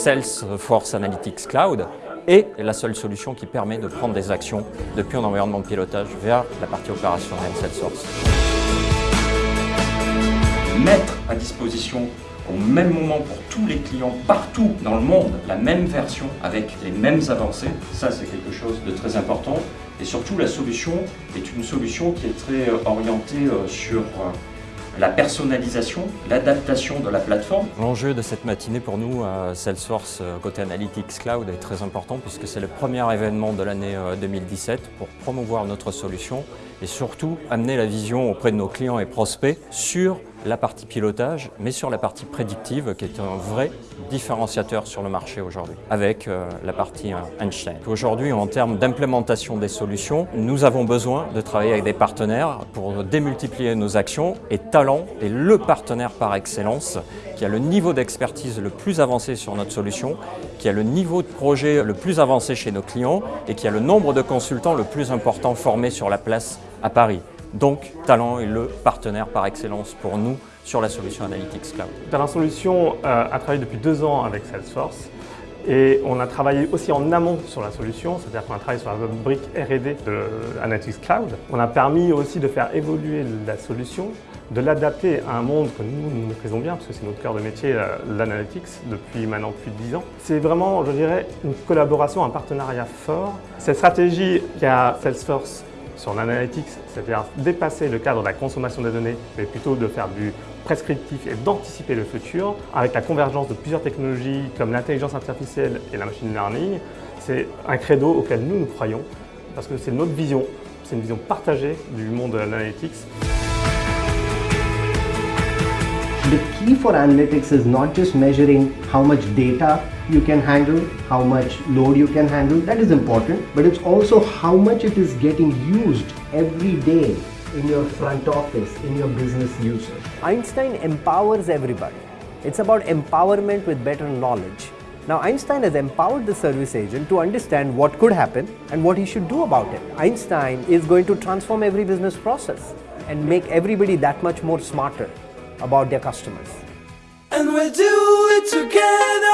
Salesforce Analytics Cloud est la seule solution qui permet de prendre des actions depuis un environnement de pilotage vers la partie opérationnelle Salesforce. Mettre à disposition au même moment pour tous les clients partout dans le monde la même version avec les mêmes avancées, ça c'est quelque chose de très important et surtout la solution est une solution qui est très orientée euh, sur euh, la personnalisation, l'adaptation de la plateforme. L'enjeu de cette matinée pour nous à Salesforce euh, côté Analytics Cloud est très important puisque c'est le premier événement de l'année 2017 pour promouvoir notre solution et surtout amener la vision auprès de nos clients et prospects sur la partie pilotage, mais sur la partie prédictive, qui est un vrai différenciateur sur le marché aujourd'hui, avec euh, la partie euh, Einstein. Aujourd'hui, en termes d'implémentation des solutions, nous avons besoin de travailler avec des partenaires pour démultiplier nos actions, et Talent est le partenaire par excellence qui a le niveau d'expertise le plus avancé sur notre solution, qui a le niveau de projet le plus avancé chez nos clients et qui a le nombre de consultants le plus important formés sur la place à Paris. Donc, Talent est le partenaire par excellence pour nous sur la solution Analytics Cloud. Talent Solutions euh, a travaillé depuis deux ans avec Salesforce et on a travaillé aussi en amont sur la solution, c'est-à-dire qu'on a travaillé sur la brique R&D de Analytics Cloud. On a permis aussi de faire évoluer la solution, de l'adapter à un monde que nous, nous maîtrisons bien, parce que c'est notre cœur de métier, euh, l'analytics, depuis maintenant plus de dix ans. C'est vraiment, je dirais, une collaboration, un partenariat fort. Cette stratégie qu'a Salesforce sur l'analytics, c'est-à-dire dépasser le cadre de la consommation des données, mais plutôt de faire du prescriptif et d'anticiper le futur, avec la convergence de plusieurs technologies comme l'intelligence artificielle et la machine learning, c'est un credo auquel nous nous croyons, parce que c'est notre vision, c'est une vision partagée du monde de l'analytics. The key for analytics is not just measuring how much data you can handle, how much load you can handle, that is important, but it's also how much it is getting used every day in your front office, in your business usage. Einstein empowers everybody. It's about empowerment with better knowledge. Now Einstein has empowered the service agent to understand what could happen and what he should do about it. Einstein is going to transform every business process and make everybody that much more smarter about their customers. And we'll do it together